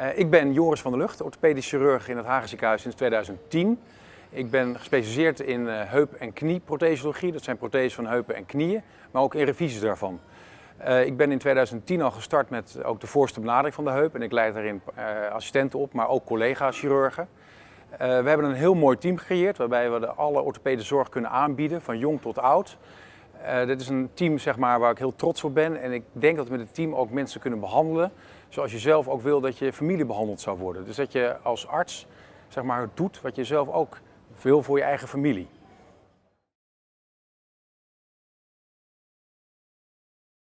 Uh, ik ben Joris van der Lucht, orthopedisch chirurg in het Hagen ziekenhuis sinds 2010. Ik ben gespecialiseerd in uh, heup- en knieprothesologie. Dat zijn protheses van heupen en knieën, maar ook in revisies daarvan. Uh, ik ben in 2010 al gestart met ook de voorste benadering van de heup. En ik leid daarin assistenten op, maar ook collega-chirurgen. we hebben een heel mooi team gecreëerd waarbij we de alle orthopedische zorg kunnen aanbieden, van jong tot oud. Uh, dit is een team zeg maar, waar ik heel trots op ben. En ik denk dat we met het team ook mensen kunnen behandelen zoals je zelf ook wil dat je familie behandeld zou worden. Dus dat je als arts zeg maar, doet wat je zelf ook wil voor je eigen familie.